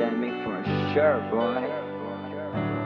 pandemic for sure, boy.